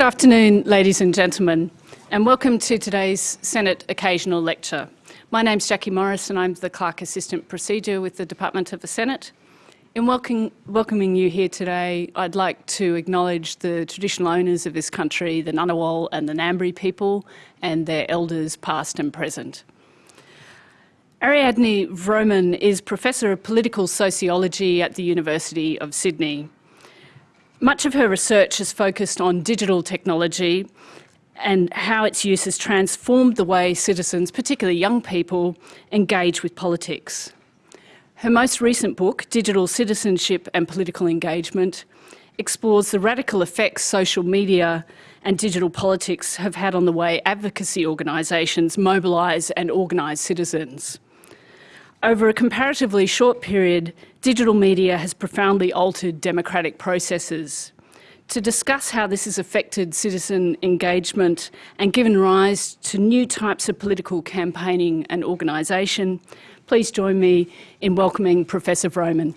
Good afternoon, ladies and gentlemen, and welcome to today's Senate Occasional Lecture. My name's Jackie Morris and I'm the Clerk Assistant Procedure with the Department of the Senate. In welcome, welcoming you here today, I'd like to acknowledge the traditional owners of this country, the Ngunnawal and the Ngambri people, and their elders past and present. Ariadne Vromen is Professor of Political Sociology at the University of Sydney. Much of her research has focused on digital technology and how its use has transformed the way citizens, particularly young people, engage with politics. Her most recent book, Digital Citizenship and Political Engagement, explores the radical effects social media and digital politics have had on the way advocacy organisations mobilise and organise citizens. Over a comparatively short period, digital media has profoundly altered democratic processes. To discuss how this has affected citizen engagement and given rise to new types of political campaigning and organisation, please join me in welcoming Professor Vromen.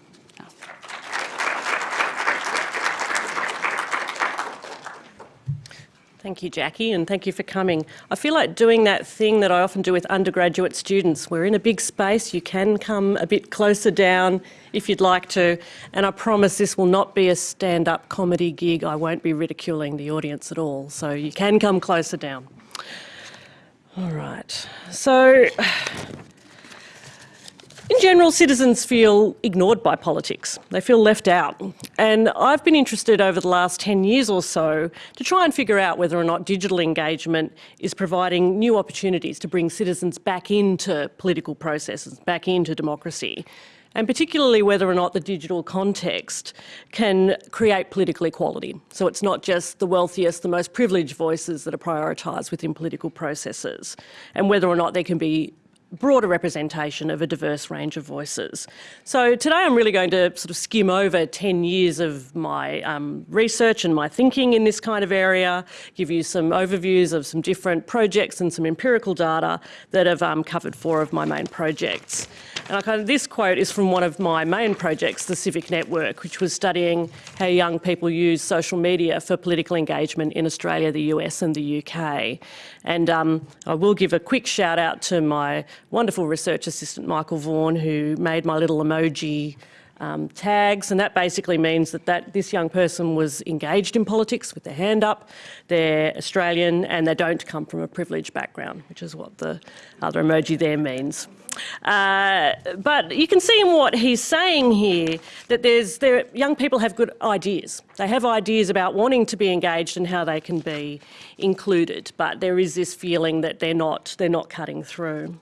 Thank you, Jackie, and thank you for coming. I feel like doing that thing that I often do with undergraduate students. We're in a big space, you can come a bit closer down if you'd like to, and I promise this will not be a stand-up comedy gig. I won't be ridiculing the audience at all, so you can come closer down. All right, so in general, citizens feel ignored by politics. They feel left out. And I've been interested over the last 10 years or so to try and figure out whether or not digital engagement is providing new opportunities to bring citizens back into political processes, back into democracy and particularly whether or not the digital context can create political equality. So it's not just the wealthiest, the most privileged voices that are prioritised within political processes, and whether or not there can be broader representation of a diverse range of voices. So today I'm really going to sort of skim over 10 years of my um, research and my thinking in this kind of area, give you some overviews of some different projects and some empirical data that have um, covered four of my main projects. And kind of, this quote is from one of my main projects, the Civic Network, which was studying how young people use social media for political engagement in Australia, the US and the UK. And um, I will give a quick shout out to my wonderful research assistant, Michael Vaughan, who made my little emoji um, tags, and that basically means that, that this young person was engaged in politics with their hand up, they're Australian, and they don't come from a privileged background, which is what the other emoji there means. Uh, but you can see in what he's saying here that there's there, young people have good ideas. They have ideas about wanting to be engaged and how they can be included, but there is this feeling that they're not, they're not cutting through.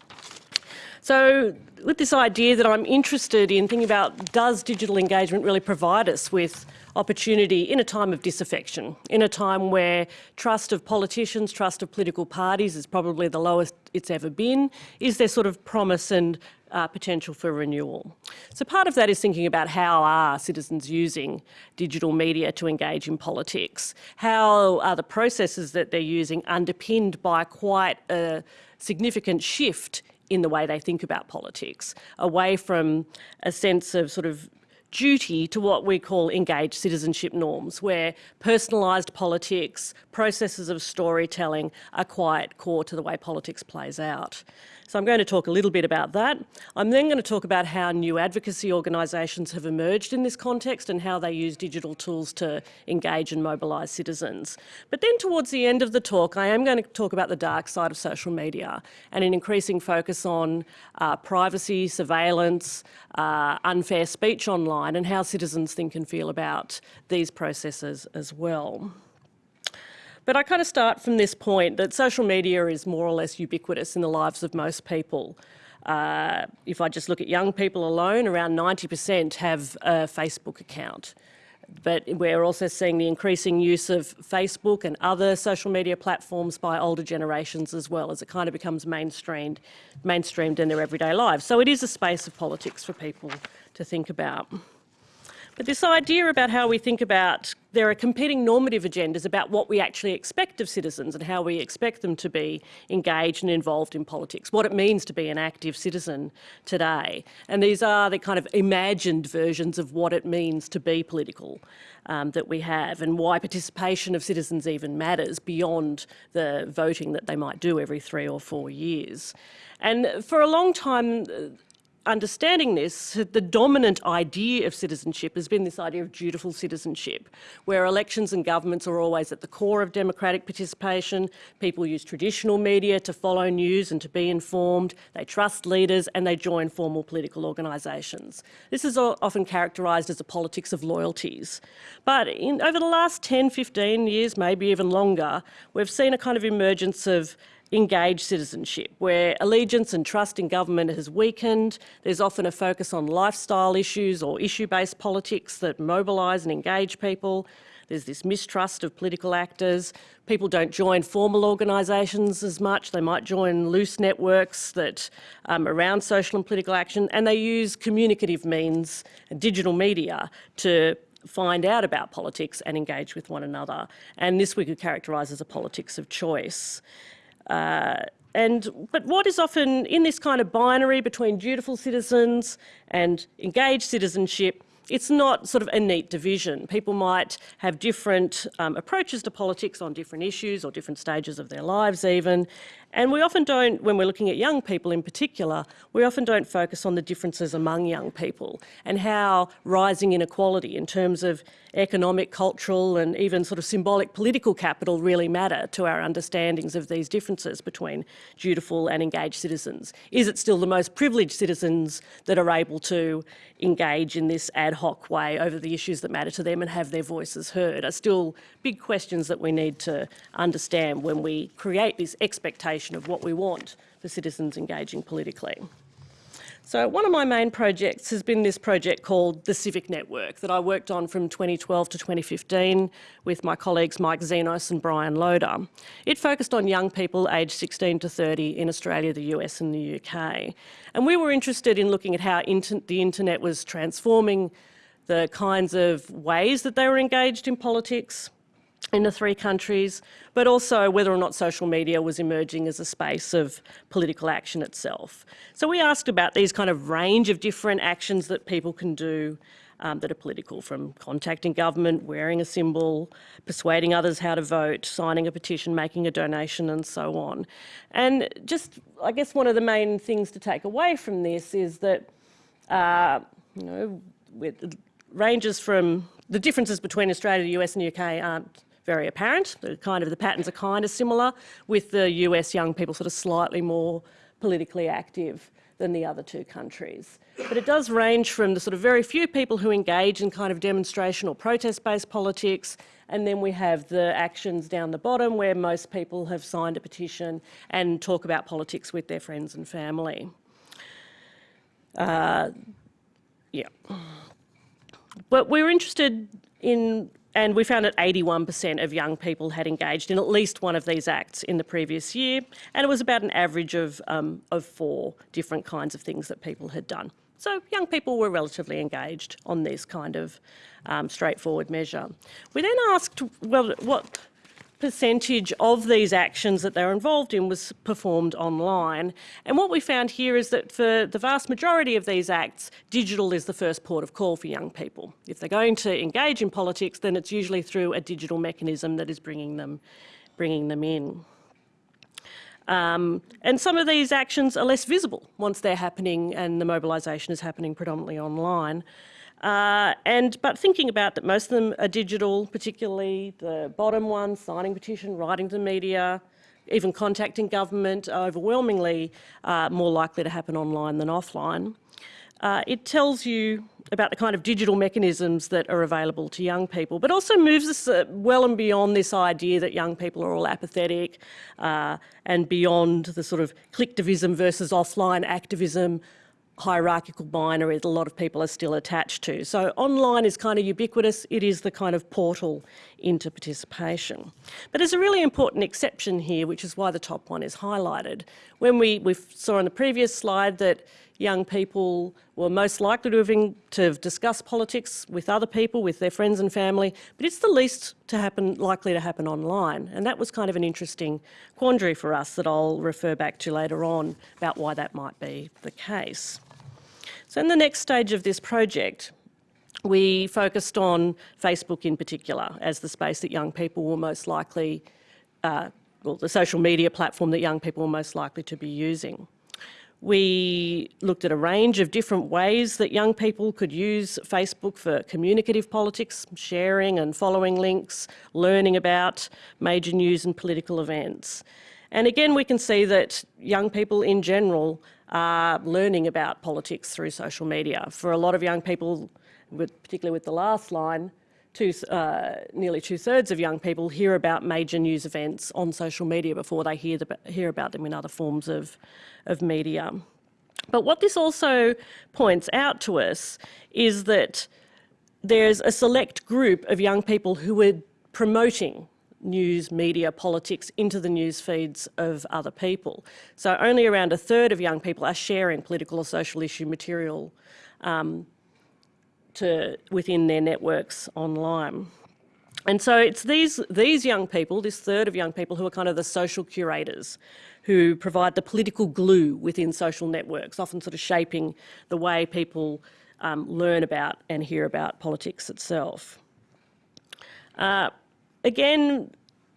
So with this idea that I'm interested in thinking about does digital engagement really provide us with opportunity in a time of disaffection, in a time where trust of politicians, trust of political parties is probably the lowest it's ever been. Is there sort of promise and uh, potential for renewal? So part of that is thinking about how are citizens using digital media to engage in politics? How are the processes that they're using underpinned by quite a significant shift in the way they think about politics, away from a sense of sort of duty to what we call engaged citizenship norms, where personalised politics, processes of storytelling are quite core to the way politics plays out. So I'm going to talk a little bit about that. I'm then going to talk about how new advocacy organisations have emerged in this context and how they use digital tools to engage and mobilise citizens. But then towards the end of the talk, I am going to talk about the dark side of social media and an increasing focus on uh, privacy, surveillance, uh, unfair speech online and how citizens think and feel about these processes as well. But I kind of start from this point that social media is more or less ubiquitous in the lives of most people. Uh, if I just look at young people alone, around 90% have a Facebook account. But we're also seeing the increasing use of Facebook and other social media platforms by older generations as well as it kind of becomes mainstreamed, mainstreamed in their everyday lives. So it is a space of politics for people to think about. But this idea about how we think about there are competing normative agendas about what we actually expect of citizens and how we expect them to be engaged and involved in politics, what it means to be an active citizen today. And these are the kind of imagined versions of what it means to be political um, that we have and why participation of citizens even matters beyond the voting that they might do every three or four years. And for a long time, understanding this, the dominant idea of citizenship has been this idea of dutiful citizenship, where elections and governments are always at the core of democratic participation. People use traditional media to follow news and to be informed. They trust leaders and they join formal political organisations. This is often characterised as a politics of loyalties. But in, over the last 10, 15 years, maybe even longer, we've seen a kind of emergence of engaged citizenship, where allegiance and trust in government has weakened. There's often a focus on lifestyle issues or issue-based politics that mobilise and engage people. There's this mistrust of political actors. People don't join formal organisations as much. They might join loose networks that um, around social and political action, and they use communicative means and digital media to find out about politics and engage with one another. And this we could characterise as a politics of choice. Uh, and, but what is often in this kind of binary between dutiful citizens and engaged citizenship, it's not sort of a neat division. People might have different um, approaches to politics on different issues or different stages of their lives even. And we often don't, when we're looking at young people in particular, we often don't focus on the differences among young people and how rising inequality in terms of economic, cultural and even sort of symbolic political capital really matter to our understandings of these differences between dutiful and engaged citizens. Is it still the most privileged citizens that are able to engage in this ad hoc way over the issues that matter to them and have their voices heard are still big questions that we need to understand when we create this expectation of what we want for citizens engaging politically. So one of my main projects has been this project called the Civic Network that I worked on from 2012 to 2015 with my colleagues Mike Xenos and Brian Loader. It focused on young people aged 16 to 30 in Australia, the US and the UK. And we were interested in looking at how inter the internet was transforming the kinds of ways that they were engaged in politics, in the three countries, but also whether or not social media was emerging as a space of political action itself. So we asked about these kind of range of different actions that people can do um, that are political, from contacting government, wearing a symbol, persuading others how to vote, signing a petition, making a donation and so on. And just, I guess one of the main things to take away from this is that, uh, you know, ranges from the differences between Australia, the US and the UK aren't very apparent. The kind of the patterns are kind of similar, with the US young people sort of slightly more politically active than the other two countries. But it does range from the sort of very few people who engage in kind of demonstration or protest-based politics, and then we have the actions down the bottom where most people have signed a petition and talk about politics with their friends and family. Uh, yeah. But we're interested in and we found that 81% of young people had engaged in at least one of these acts in the previous year, and it was about an average of, um, of four different kinds of things that people had done. So young people were relatively engaged on this kind of um, straightforward measure. We then asked, well, what percentage of these actions that they're involved in was performed online. And what we found here is that for the vast majority of these acts, digital is the first port of call for young people. If they're going to engage in politics, then it's usually through a digital mechanism that is bringing them, bringing them in. Um, and some of these actions are less visible once they're happening and the mobilisation is happening predominantly online. Uh, and but thinking about that most of them are digital, particularly the bottom one, signing petition, writing to media, even contacting government, are overwhelmingly uh, more likely to happen online than offline. Uh, it tells you about the kind of digital mechanisms that are available to young people, but also moves us uh, well and beyond this idea that young people are all apathetic uh, and beyond the sort of clicktivism versus offline activism hierarchical binary that a lot of people are still attached to. So online is kind of ubiquitous, it is the kind of portal into participation. But there's a really important exception here, which is why the top one is highlighted. When we, we saw on the previous slide that young people were most likely to have, in, to have discussed politics with other people, with their friends and family, but it's the least to happen, likely to happen online. And that was kind of an interesting quandary for us that I'll refer back to later on about why that might be the case. So in the next stage of this project, we focused on Facebook in particular as the space that young people were most likely, uh, well, the social media platform that young people were most likely to be using. We looked at a range of different ways that young people could use Facebook for communicative politics, sharing and following links, learning about major news and political events. And again, we can see that young people in general are learning about politics through social media. For a lot of young people, particularly with the last line, two, uh, nearly two-thirds of young people hear about major news events on social media before they hear, the, hear about them in other forms of, of media. But what this also points out to us is that there's a select group of young people who are promoting news, media, politics into the news feeds of other people. So only around a third of young people are sharing political or social issue material um, to, within their networks online. And so it's these, these young people, this third of young people who are kind of the social curators, who provide the political glue within social networks, often sort of shaping the way people um, learn about and hear about politics itself. Uh, again,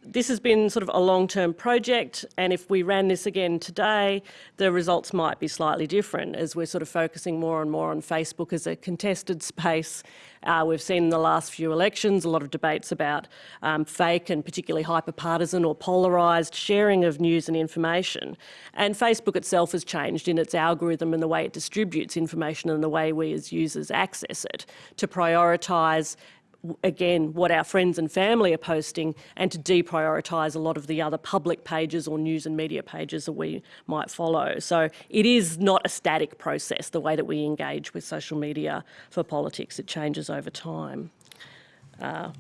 this has been sort of a long-term project and if we ran this again today, the results might be slightly different as we're sort of focusing more and more on Facebook as a contested space. Uh, we've seen in the last few elections a lot of debates about um, fake and particularly hyper-partisan or polarised sharing of news and information. And Facebook itself has changed in its algorithm and the way it distributes information and the way we as users access it to prioritise again, what our friends and family are posting and to deprioritise a lot of the other public pages or news and media pages that we might follow. So it is not a static process, the way that we engage with social media for politics. It changes over time. Uh,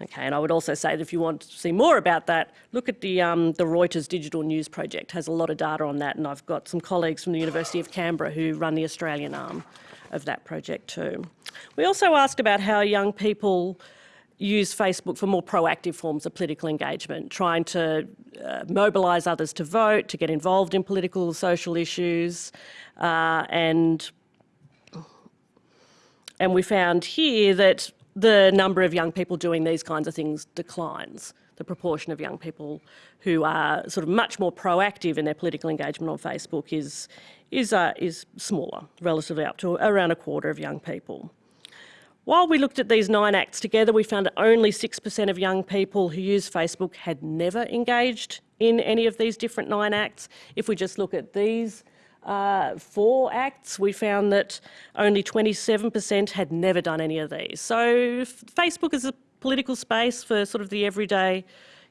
Okay, and I would also say that if you want to see more about that, look at the, um, the Reuters Digital News Project, has a lot of data on that, and I've got some colleagues from the University of Canberra who run the Australian arm of that project too. We also asked about how young people use Facebook for more proactive forms of political engagement, trying to uh, mobilise others to vote, to get involved in political social issues, uh, and and we found here that the number of young people doing these kinds of things declines. The proportion of young people who are sort of much more proactive in their political engagement on Facebook is is, uh, is smaller, relatively up to around a quarter of young people. While we looked at these nine acts together, we found that only 6% of young people who use Facebook had never engaged in any of these different nine acts. If we just look at these uh, four acts, we found that only 27% had never done any of these. So Facebook is a political space for sort of the everyday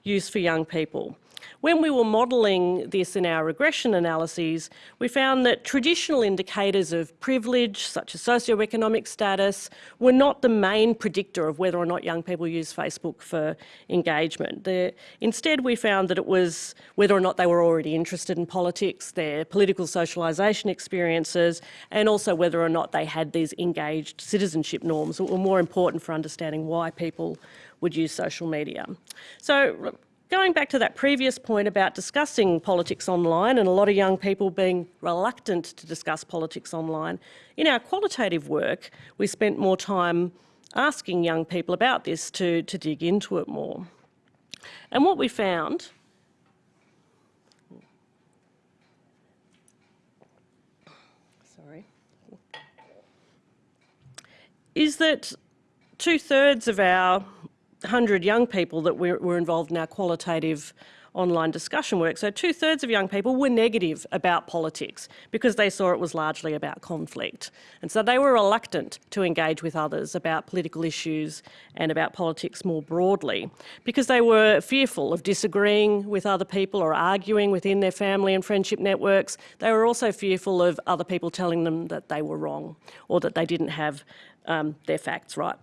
use for young people. When we were modelling this in our regression analyses, we found that traditional indicators of privilege, such as socioeconomic status, were not the main predictor of whether or not young people use Facebook for engagement. The, instead, we found that it was whether or not they were already interested in politics, their political socialisation experiences, and also whether or not they had these engaged citizenship norms that were more important for understanding why people would use social media. So Going back to that previous point about discussing politics online and a lot of young people being reluctant to discuss politics online, in our qualitative work, we spent more time asking young people about this to, to dig into it more. And what we found sorry, is that two thirds of our 100 young people that were, were involved in our qualitative online discussion work. So two thirds of young people were negative about politics because they saw it was largely about conflict. And so they were reluctant to engage with others about political issues and about politics more broadly because they were fearful of disagreeing with other people or arguing within their family and friendship networks. They were also fearful of other people telling them that they were wrong or that they didn't have um, their facts right.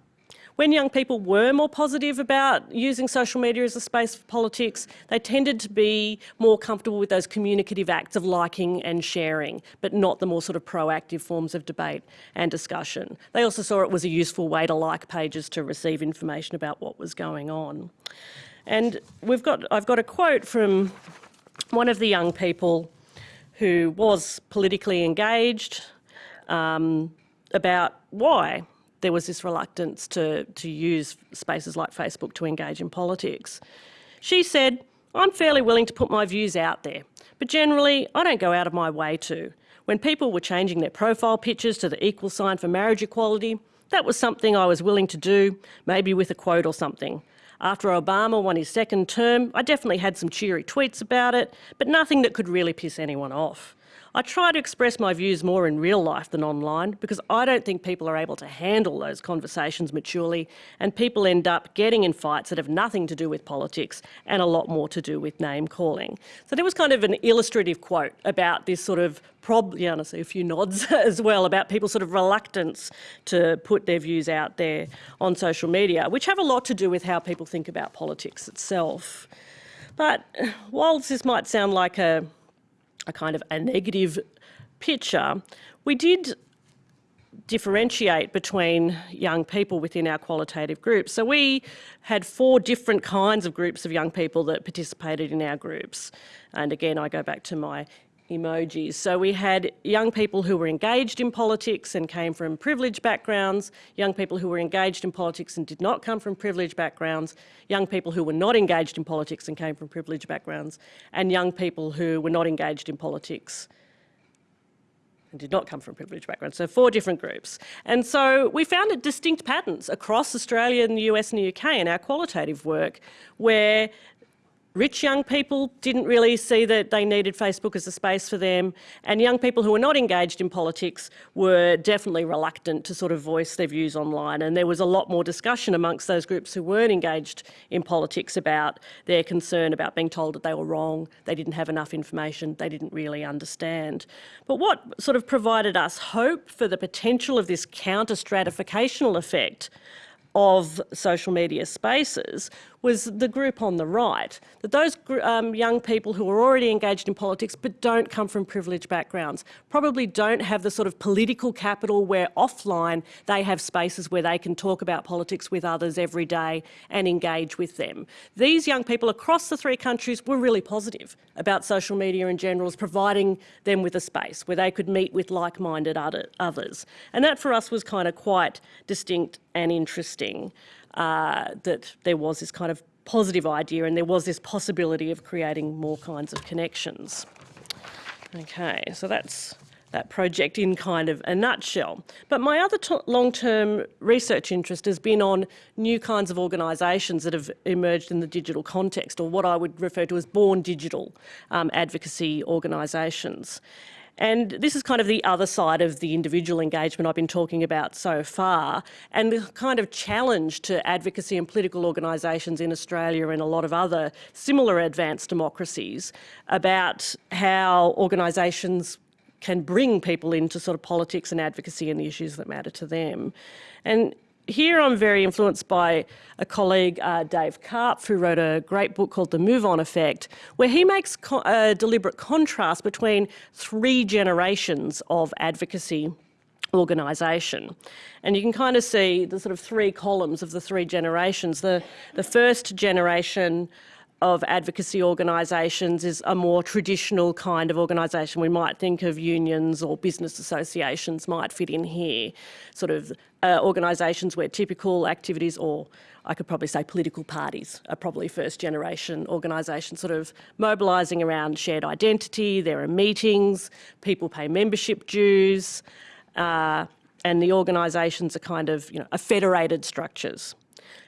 When young people were more positive about using social media as a space for politics, they tended to be more comfortable with those communicative acts of liking and sharing, but not the more sort of proactive forms of debate and discussion. They also saw it was a useful way to like pages to receive information about what was going on. And we've got, I've got a quote from one of the young people who was politically engaged um, about why there was this reluctance to, to use spaces like Facebook to engage in politics. She said, I'm fairly willing to put my views out there, but generally I don't go out of my way to. When people were changing their profile pictures to the equal sign for marriage equality, that was something I was willing to do, maybe with a quote or something. After Obama won his second term, I definitely had some cheery tweets about it, but nothing that could really piss anyone off. I try to express my views more in real life than online because I don't think people are able to handle those conversations maturely and people end up getting in fights that have nothing to do with politics and a lot more to do with name calling. So there was kind of an illustrative quote about this sort of yeah, a few nods as well, about people's sort of reluctance to put their views out there on social media, which have a lot to do with how people think about politics itself. But whilst this might sound like a a kind of a negative picture, we did differentiate between young people within our qualitative groups. So we had four different kinds of groups of young people that participated in our groups. And again, I go back to my emojis. So we had young people who were engaged in politics and came from privileged backgrounds, young people who were engaged in politics and did not come from privileged backgrounds, young people who were not engaged in politics and came from privileged backgrounds, and young people who were not engaged in politics and did not come from privileged backgrounds. So four different groups. And so we found distinct patterns across Australia and the US and the UK in our qualitative work where Rich young people didn't really see that they needed Facebook as a space for them, and young people who were not engaged in politics were definitely reluctant to sort of voice their views online. And there was a lot more discussion amongst those groups who weren't engaged in politics about their concern about being told that they were wrong, they didn't have enough information, they didn't really understand. But what sort of provided us hope for the potential of this counter stratificational effect of social media spaces was the group on the right, that those um, young people who are already engaged in politics but don't come from privileged backgrounds, probably don't have the sort of political capital where offline they have spaces where they can talk about politics with others every day and engage with them. These young people across the three countries were really positive about social media in general as providing them with a space where they could meet with like-minded others. And that for us was kind of quite distinct and interesting uh, that there was this kind of positive idea and there was this possibility of creating more kinds of connections. Okay, so that's that project in kind of a nutshell. But my other long-term research interest has been on new kinds of organisations that have emerged in the digital context, or what I would refer to as born digital um, advocacy organisations. And this is kind of the other side of the individual engagement I've been talking about so far, and the kind of challenge to advocacy and political organisations in Australia and a lot of other similar advanced democracies about how organisations can bring people into sort of politics and advocacy and the issues that matter to them. And here I'm very influenced by a colleague, uh, Dave Karp, who wrote a great book called The MoveOn Effect, where he makes a deliberate contrast between three generations of advocacy organisation. And you can kind of see the sort of three columns of the three generations. The, the first generation of advocacy organisations is a more traditional kind of organisation. We might think of unions or business associations might fit in here, sort of uh, organisations where typical activities or I could probably say political parties are probably first generation organisations sort of mobilising around shared identity, there are meetings, people pay membership dues, uh, and the organisations are kind of, you know, are federated structures.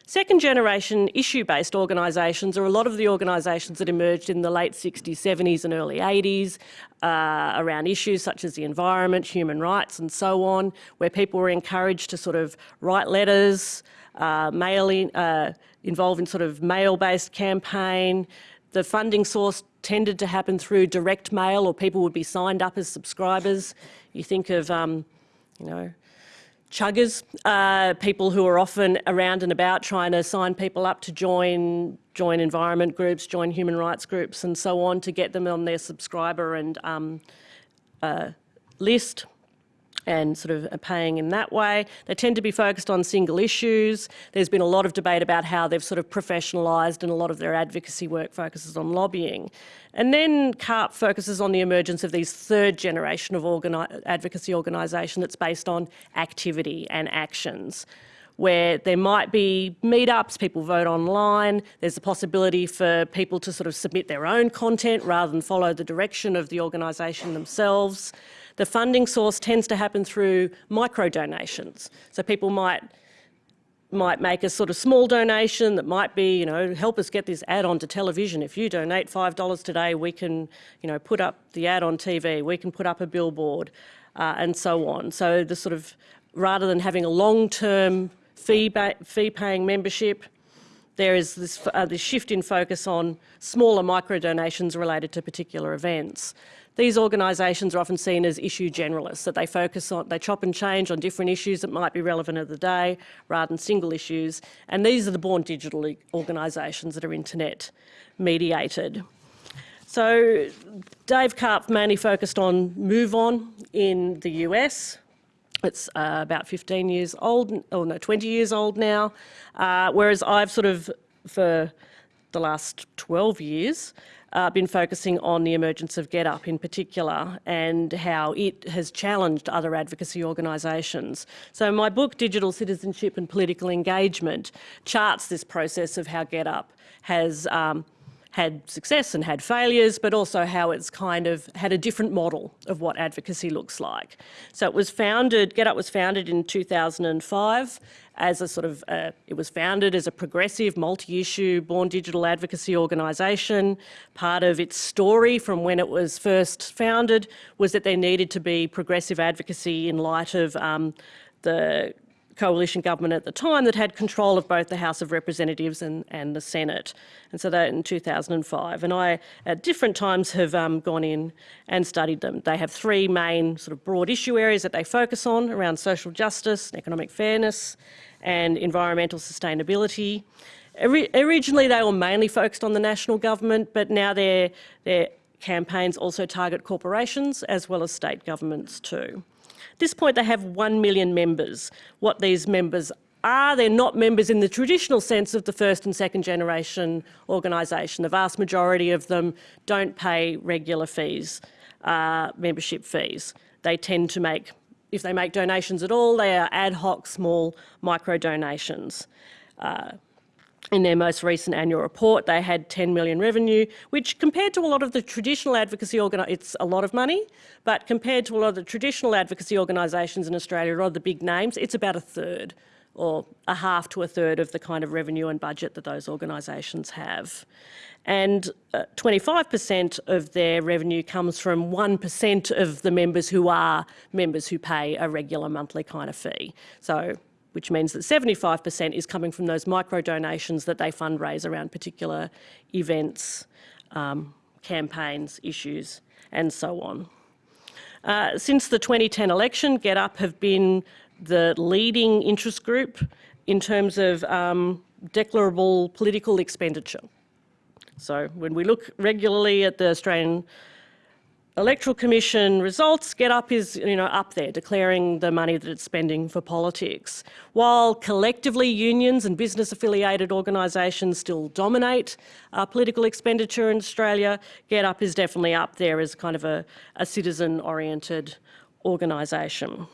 Second generation issue-based organisations are a lot of the organisations that emerged in the late 60s, 70s and early 80s uh, around issues such as the environment, human rights and so on, where people were encouraged to sort of write letters, uh, mail in, uh, involve in sort of mail-based campaign. The funding source tended to happen through direct mail or people would be signed up as subscribers. You think of, um, you know, chuggers, uh, people who are often around and about trying to sign people up to join join environment groups, join human rights groups and so on to get them on their subscriber and um, uh, list and sort of paying in that way. They tend to be focused on single issues. There's been a lot of debate about how they've sort of professionalised and a lot of their advocacy work focuses on lobbying. And then Karp focuses on the emergence of these third generation of organi advocacy organisation that's based on activity and actions where there might be meetups, people vote online, there's a possibility for people to sort of submit their own content rather than follow the direction of the organisation themselves. The funding source tends to happen through micro donations. So people might might make a sort of small donation that might be, you know, help us get this ad onto television. If you donate $5 today, we can, you know, put up the ad on TV, we can put up a billboard uh, and so on. So the sort of, rather than having a long-term fee, fee paying membership, there is this, uh, this shift in focus on smaller micro donations related to particular events. These organisations are often seen as issue generalists, that they focus on, they chop and change on different issues that might be relevant of the day rather than single issues. And these are the born digital organisations that are internet mediated. So Dave Karp mainly focused on MoveOn in the US. It's uh, about 15 years old, or no, 20 years old now. Uh, whereas I've sort of, for the last 12 years, uh, been focusing on the emergence of GetUp in particular and how it has challenged other advocacy organisations. So my book, Digital Citizenship and Political Engagement, charts this process of how GetUp has um, had success and had failures, but also how it's kind of had a different model of what advocacy looks like. So it was founded, GetUp was founded in 2005 as a sort of, uh, it was founded as a progressive multi-issue born digital advocacy organisation. Part of its story from when it was first founded was that there needed to be progressive advocacy in light of um, the coalition government at the time that had control of both the House of Representatives and, and the Senate. And so that in 2005. And I, at different times, have um, gone in and studied them. They have three main sort of broad issue areas that they focus on around social justice, economic fairness, and environmental sustainability. Originally, they were mainly focused on the national government, but now their, their campaigns also target corporations as well as state governments too. At this point, they have 1 million members. What these members are, they're not members in the traditional sense of the first and second generation organisation. The vast majority of them don't pay regular fees, uh, membership fees. They tend to make, if they make donations at all, they are ad hoc small micro donations. Uh, in their most recent annual report, they had 10 million revenue, which compared to a lot of the traditional advocacy organisations, it's a lot of money, but compared to a lot of the traditional advocacy organisations in Australia, a lot of the big names, it's about a third or a half to a third of the kind of revenue and budget that those organisations have. And 25% uh, of their revenue comes from 1% of the members who are members who pay a regular monthly kind of fee. So which means that 75% is coming from those micro donations that they fundraise around particular events, um, campaigns, issues, and so on. Uh, since the 2010 election, GetUp have been the leading interest group in terms of um, declarable political expenditure. So when we look regularly at the Australian Electoral Commission results, GetUp is you know, up there declaring the money that it's spending for politics. While collectively unions and business affiliated organisations still dominate uh, political expenditure in Australia, GetUp is definitely up there as kind of a, a citizen oriented organisation.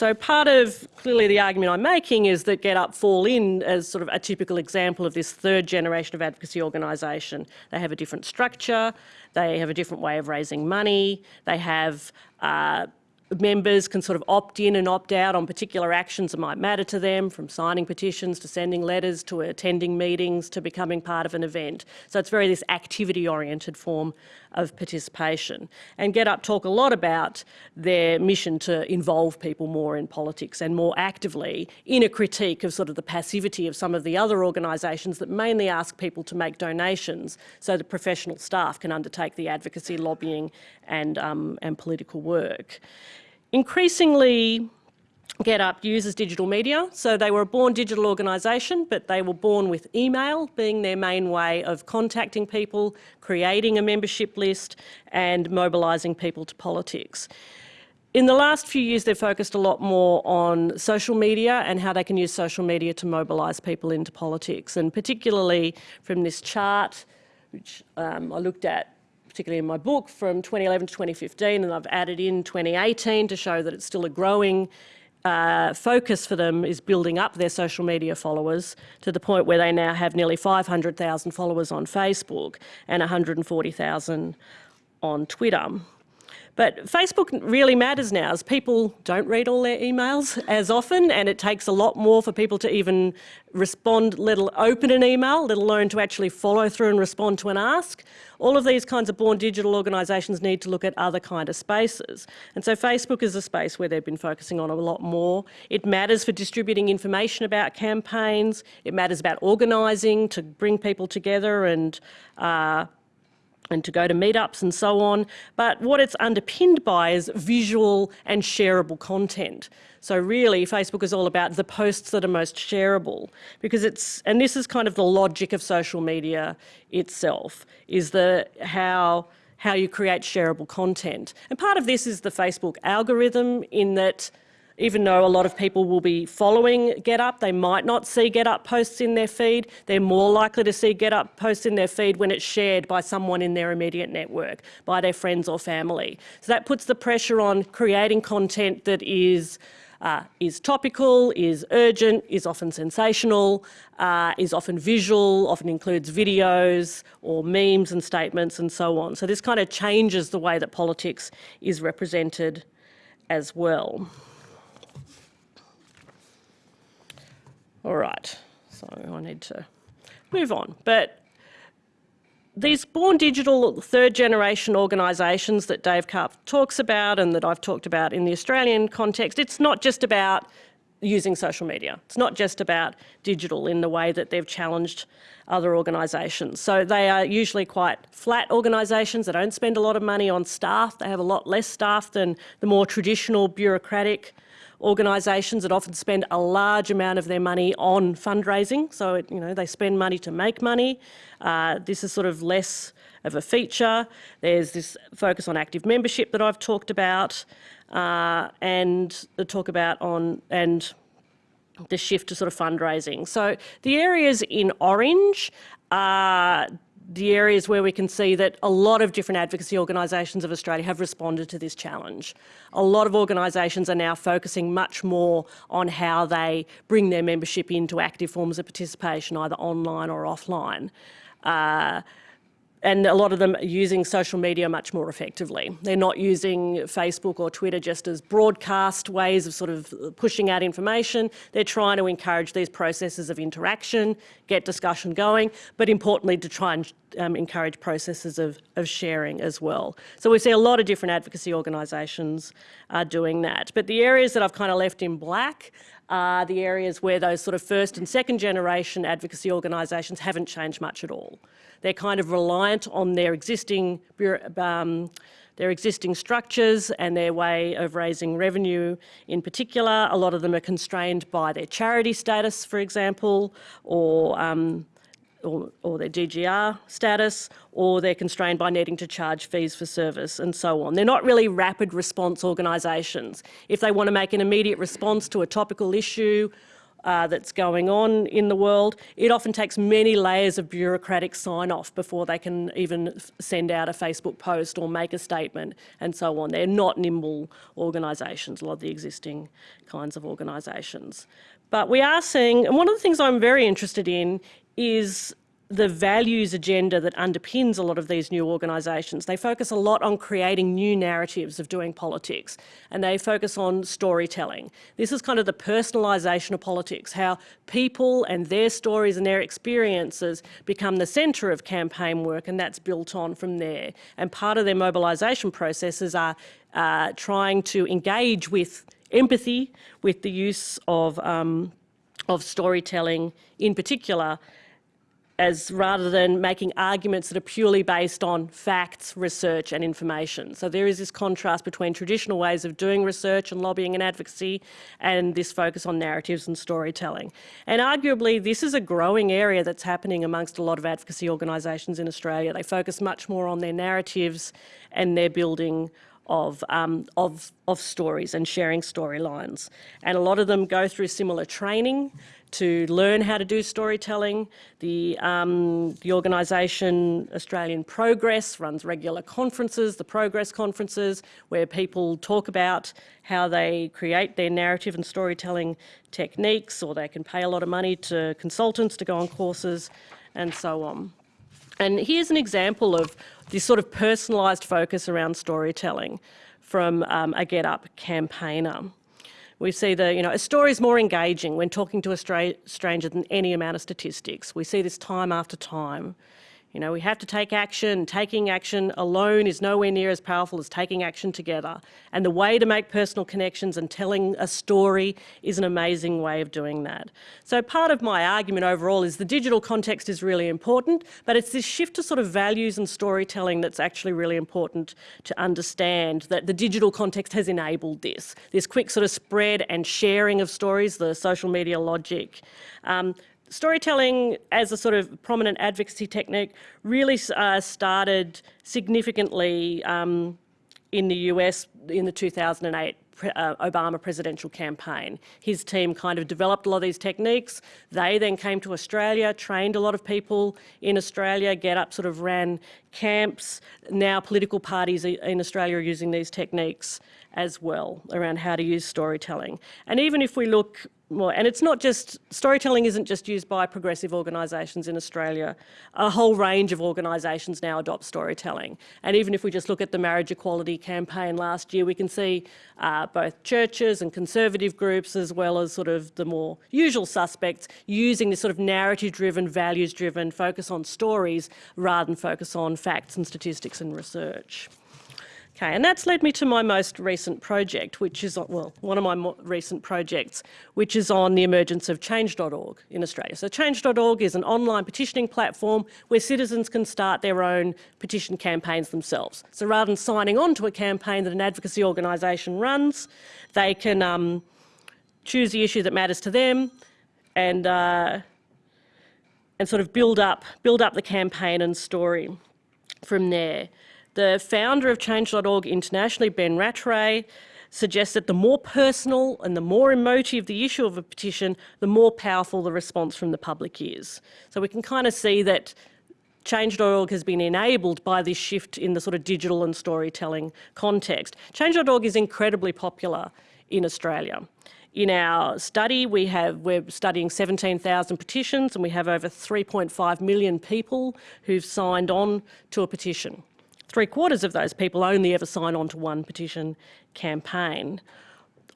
So part of clearly the argument I'm making is that GetUp fall in as sort of a typical example of this third generation of advocacy organisation. They have a different structure, they have a different way of raising money, they have uh, members can sort of opt in and opt out on particular actions that might matter to them, from signing petitions to sending letters to attending meetings to becoming part of an event. So it's very this activity-oriented form of participation. And GetUp talk a lot about their mission to involve people more in politics and more actively in a critique of sort of the passivity of some of the other organisations that mainly ask people to make donations so that professional staff can undertake the advocacy, lobbying and, um, and political work. Increasingly, GetUp uses digital media. So they were a born digital organisation, but they were born with email being their main way of contacting people, creating a membership list and mobilising people to politics. In the last few years, they've focused a lot more on social media and how they can use social media to mobilise people into politics. And particularly from this chart, which um, I looked at particularly in my book from 2011 to 2015, and I've added in 2018 to show that it's still a growing uh, focus for them is building up their social media followers to the point where they now have nearly 500,000 followers on Facebook and 140,000 on Twitter. But Facebook really matters now as people don't read all their emails as often and it takes a lot more for people to even respond, let alone open an email, let alone to actually follow through and respond to an ask. All of these kinds of born digital organisations need to look at other kind of spaces. And so Facebook is a space where they've been focusing on a lot more. It matters for distributing information about campaigns. It matters about organising to bring people together and uh, and to go to meetups and so on. But what it's underpinned by is visual and shareable content. So really, Facebook is all about the posts that are most shareable because it's, and this is kind of the logic of social media itself, is the how how you create shareable content. And part of this is the Facebook algorithm in that even though a lot of people will be following GetUp, they might not see GetUp posts in their feed. They're more likely to see GetUp posts in their feed when it's shared by someone in their immediate network, by their friends or family. So that puts the pressure on creating content that is uh, is topical, is urgent, is often sensational, uh, is often visual, often includes videos or memes and statements and so on. So this kind of changes the way that politics is represented as well. All right, so I need to move on. But these born digital third generation organisations that Dave Karp talks about and that I've talked about in the Australian context, it's not just about using social media. It's not just about digital in the way that they've challenged other organisations. So they are usually quite flat organisations. They don't spend a lot of money on staff. They have a lot less staff than the more traditional bureaucratic organisations that often spend a large amount of their money on fundraising. So, it, you know, they spend money to make money. Uh, this is sort of less of a feature. There's this focus on active membership that I've talked about uh, and the talk about on and the shift to sort of fundraising. So the areas in orange are the areas where we can see that a lot of different advocacy organisations of Australia have responded to this challenge. A lot of organisations are now focusing much more on how they bring their membership into active forms of participation, either online or offline. Uh, and a lot of them are using social media much more effectively. They're not using Facebook or Twitter just as broadcast ways of sort of pushing out information. They're trying to encourage these processes of interaction, get discussion going, but importantly to try and um, encourage processes of, of sharing as well. So we see a lot of different advocacy organisations are doing that. But the areas that I've kind of left in black are the areas where those sort of first and second generation advocacy organisations haven't changed much at all. They're kind of reliant on their existing um, their existing structures and their way of raising revenue in particular. A lot of them are constrained by their charity status, for example, or um, or, or, their DGR status, or they're constrained by needing to charge fees for service and so on. They're not really rapid response organisations. If they want to make an immediate response to a topical issue uh, that's going on in the world. It often takes many layers of bureaucratic sign-off before they can even send out a Facebook post or make a statement and so on. They're not nimble organisations, a lot of the existing kinds of organisations. But we are seeing, and one of the things I'm very interested in is the values agenda that underpins a lot of these new organisations. They focus a lot on creating new narratives of doing politics and they focus on storytelling. This is kind of the personalisation of politics, how people and their stories and their experiences become the centre of campaign work and that's built on from there. And part of their mobilisation processes are uh, trying to engage with empathy, with the use of, um, of storytelling in particular, as rather than making arguments that are purely based on facts, research and information. So there is this contrast between traditional ways of doing research and lobbying and advocacy and this focus on narratives and storytelling. And arguably this is a growing area that's happening amongst a lot of advocacy organisations in Australia. They focus much more on their narratives and their building of, um, of, of stories and sharing storylines. And a lot of them go through similar training to learn how to do storytelling. The, um, the organisation Australian Progress runs regular conferences, the Progress conferences, where people talk about how they create their narrative and storytelling techniques, or they can pay a lot of money to consultants to go on courses and so on. And here's an example of this sort of personalised focus around storytelling from um, a GetUp campaigner. We see the, you know, a story is more engaging when talking to a stranger than any amount of statistics. We see this time after time. You know, we have to take action. Taking action alone is nowhere near as powerful as taking action together. And the way to make personal connections and telling a story is an amazing way of doing that. So part of my argument overall is the digital context is really important, but it's this shift to sort of values and storytelling that's actually really important to understand that the digital context has enabled this, this quick sort of spread and sharing of stories, the social media logic. Um, storytelling as a sort of prominent advocacy technique really uh, started significantly um, in the US in the 2008 uh, Obama presidential campaign. His team kind of developed a lot of these techniques. They then came to Australia, trained a lot of people in Australia, GetUp sort of ran camps. Now political parties in Australia are using these techniques as well around how to use storytelling. And even if we look more, and it's not just, storytelling isn't just used by progressive organisations in Australia. A whole range of organisations now adopt storytelling. And even if we just look at the marriage equality campaign last year, we can see uh, both churches and conservative groups as well as sort of the more usual suspects using this sort of narrative-driven, values-driven focus on stories rather than focus on facts and statistics and research. Okay, and that's led me to my most recent project, which is, well, one of my recent projects, which is on the emergence of change.org in Australia. So change.org is an online petitioning platform where citizens can start their own petition campaigns themselves. So rather than signing on to a campaign that an advocacy organisation runs, they can um, choose the issue that matters to them and, uh, and sort of build up, build up the campaign and story from there. The founder of Change.org internationally, Ben Rattray, suggests that the more personal and the more emotive the issue of a petition, the more powerful the response from the public is. So we can kind of see that Change.org has been enabled by this shift in the sort of digital and storytelling context. Change.org is incredibly popular in Australia. In our study, we have, we're studying 17,000 petitions and we have over 3.5 million people who've signed on to a petition. Three quarters of those people only ever sign on to one petition campaign.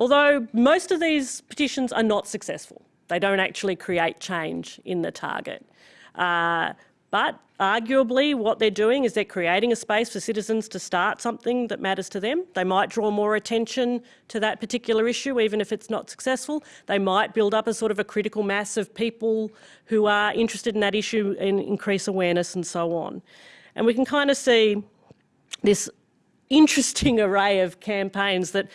Although most of these petitions are not successful. They don't actually create change in the target. Uh, but arguably what they're doing is they're creating a space for citizens to start something that matters to them. They might draw more attention to that particular issue, even if it's not successful. They might build up a sort of a critical mass of people who are interested in that issue and increase awareness and so on. And we can kind of see this interesting array of campaigns that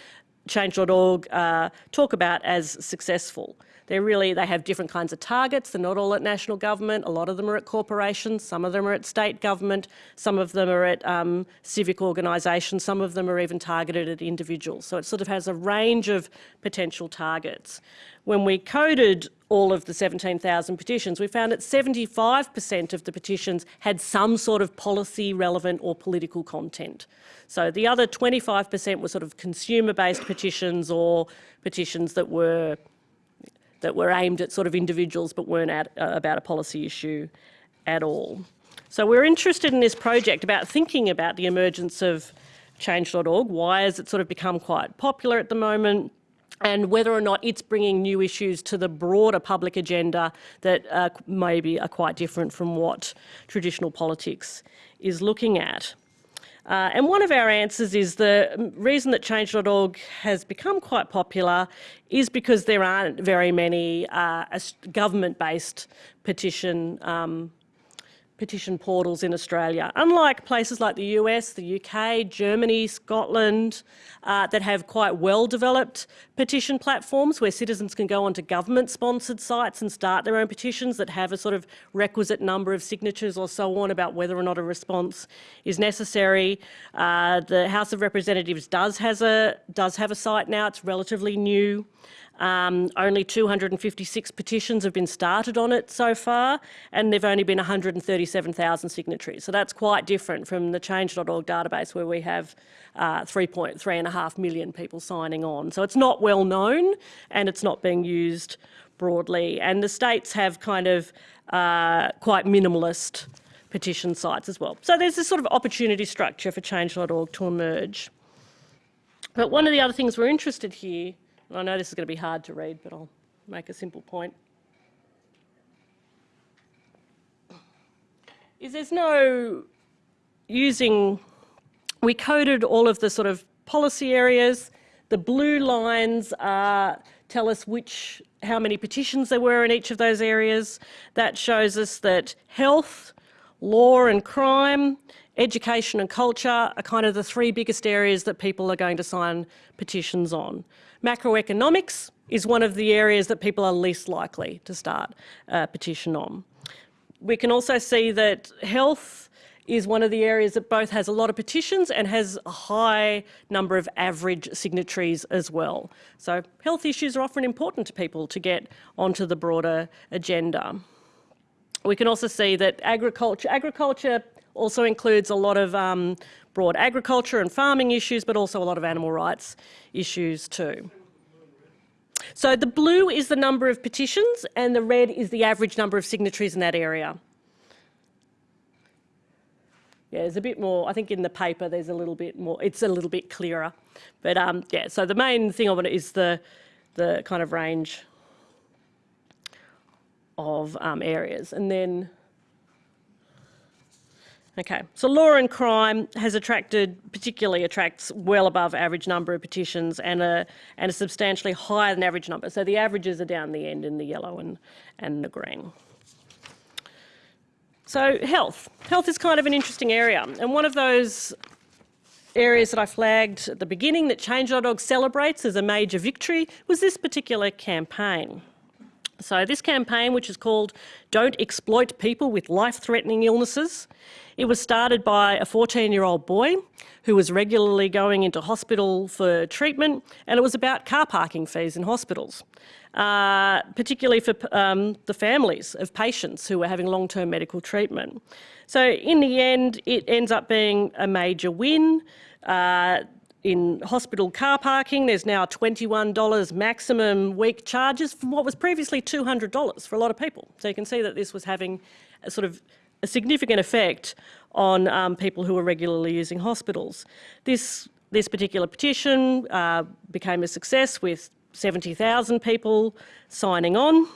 Change.org uh, talk about as successful. They're really, they have different kinds of targets. They're not all at national government. A lot of them are at corporations. Some of them are at state government. Some of them are at um, civic organisations. Some of them are even targeted at individuals. So it sort of has a range of potential targets. When we coded all of the 17,000 petitions, we found that 75% of the petitions had some sort of policy relevant or political content. So the other 25% were sort of consumer-based petitions or petitions that were that were aimed at sort of individuals but weren't at, uh, about a policy issue at all. So we're interested in this project about thinking about the emergence of change.org. Why has it sort of become quite popular at the moment? And whether or not it's bringing new issues to the broader public agenda that uh, maybe are quite different from what traditional politics is looking at. Uh, and one of our answers is the reason that change.org has become quite popular is because there aren't very many uh, government-based petition um, petition portals in Australia. Unlike places like the US, the UK, Germany, Scotland, uh, that have quite well-developed petition platforms where citizens can go onto government-sponsored sites and start their own petitions that have a sort of requisite number of signatures or so on about whether or not a response is necessary. Uh, the House of Representatives does, has a, does have a site now, it's relatively new. Um, only 256 petitions have been started on it so far, and there've only been 137,000 signatories. So that's quite different from the change.org database where we have uh, 3.3 million people signing on. So it's not well known and it's not being used broadly. And the states have kind of uh, quite minimalist petition sites as well. So there's this sort of opportunity structure for change.org to emerge. But one of the other things we're interested here I know this is going to be hard to read, but I'll make a simple point. Is there's no using, we coded all of the sort of policy areas. The blue lines are, tell us which, how many petitions there were in each of those areas. That shows us that health, law and crime, education and culture are kind of the three biggest areas that people are going to sign petitions on. Macroeconomics is one of the areas that people are least likely to start a petition on. We can also see that health is one of the areas that both has a lot of petitions and has a high number of average signatories as well. So health issues are often important to people to get onto the broader agenda. We can also see that agriculture, agriculture also includes a lot of um, broad agriculture and farming issues, but also a lot of animal rights issues too. So the blue is the number of petitions and the red is the average number of signatories in that area. Yeah, there's a bit more, I think in the paper there's a little bit more, it's a little bit clearer. But um, yeah, so the main thing of it is the, the kind of range of um, areas. And then Okay, so law and crime has attracted, particularly attracts well above average number of petitions and a, and a substantially higher than average number. So the averages are down the end in the yellow and, and the green. So health. Health is kind of an interesting area. And one of those areas that I flagged at the beginning that Change.org celebrates as a major victory was this particular campaign. So this campaign, which is called Don't Exploit People with Life-Threatening Illnesses, it was started by a 14-year-old boy who was regularly going into hospital for treatment, and it was about car parking fees in hospitals, uh, particularly for um, the families of patients who were having long-term medical treatment. So in the end, it ends up being a major win. Uh, in hospital car parking, there's now $21 maximum week charges from what was previously $200 for a lot of people. So you can see that this was having a sort of a significant effect on um, people who are regularly using hospitals. This, this particular petition uh, became a success with 70,000 people signing on.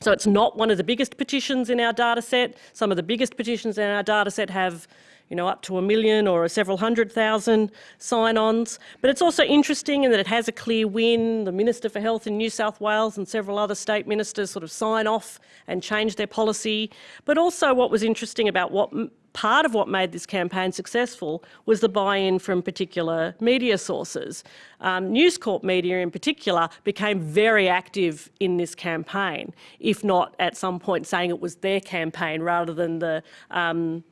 So it's not one of the biggest petitions in our data set. Some of the biggest petitions in our data set have you know, up to a million or several hundred thousand sign-ons. But it's also interesting in that it has a clear win. The Minister for Health in New South Wales and several other state ministers sort of sign off and change their policy. But also what was interesting about what part of what made this campaign successful was the buy-in from particular media sources. Um, News Corp media in particular became very active in this campaign, if not at some point saying it was their campaign rather than the um,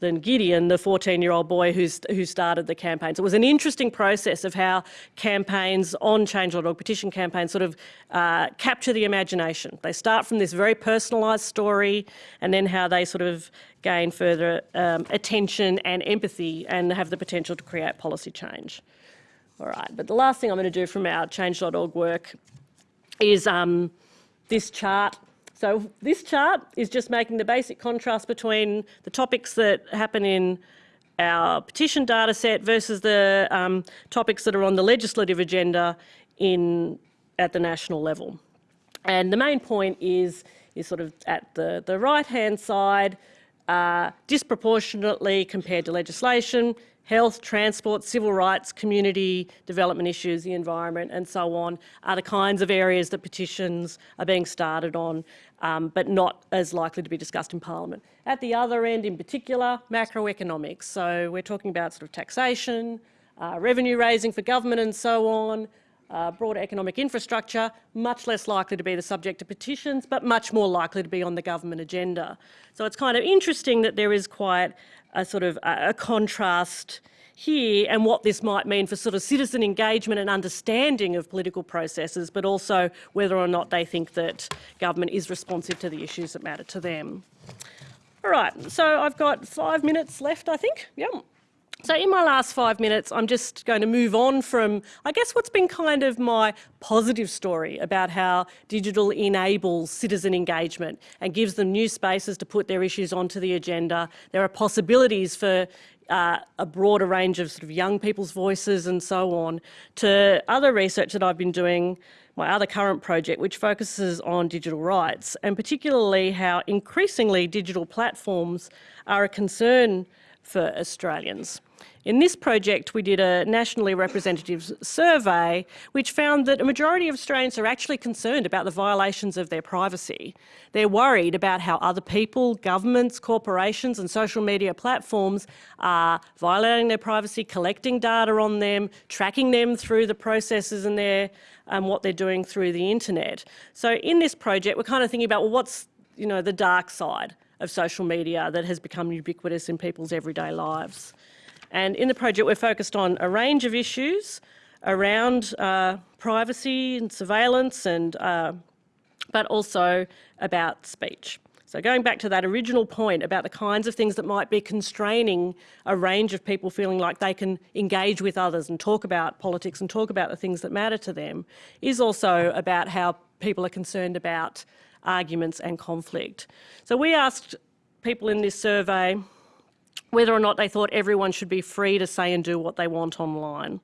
than Gideon, the 14-year-old boy who's, who started the campaign. So it was an interesting process of how campaigns on Change.org, petition campaigns, sort of uh, capture the imagination. They start from this very personalised story and then how they sort of gain further um, attention and empathy and have the potential to create policy change. All right, but the last thing I'm going to do from our Change.org work is um, this chart So this chart is just making the basic contrast between the topics that happen in our petition data set versus the um, topics that are on the legislative agenda in, at the national level. And the main point is, is sort of at the, the right-hand side, uh, disproportionately compared to legislation, health, transport, civil rights, community development issues, the environment and so on are the kinds of areas that petitions are being started on, um, but not as likely to be discussed in Parliament. At the other end in particular, macroeconomics. So we're talking about sort of taxation, uh, revenue raising for government and so on, uh, broader economic infrastructure, much less likely to be the subject of petitions, but much more likely to be on the government agenda. So it's kind of interesting that there is quite a sort of a, contrast here and what this might mean for sort of citizen engagement and understanding of political processes, but also whether or not they think that government is responsive to the issues that matter to them. All right, so I've got five minutes left, I think. Yep. So in my last five minutes, I'm just going to move on from, I guess, what's been kind of my positive story about how digital enables citizen engagement and gives them new spaces to put their issues onto the agenda. There are possibilities for uh, a broader range of sort of young people's voices and so on, to other research that I've been doing, my other current project, which focuses on digital rights, and particularly how increasingly digital platforms are a concern for Australians. In this project, we did a nationally representative survey which found that a majority of Australians are actually concerned about the violations of their privacy. They're worried about how other people, governments, corporations and social media platforms are violating their privacy, collecting data on them, tracking them through the processes and their, um, what they're doing through the internet. So in this project, we're kind of thinking about well, what's you know, the dark side of social media that has become ubiquitous in people's everyday lives. And in the project, we're focused on a range of issues around uh, privacy and surveillance, and uh, but also about speech. So going back to that original point about the kinds of things that might be constraining a range of people feeling like they can engage with others and talk about politics and talk about the things that matter to them, is also about how people are concerned about arguments and conflict. So we asked people in this survey whether or not they thought everyone should be free to say and do what they want online.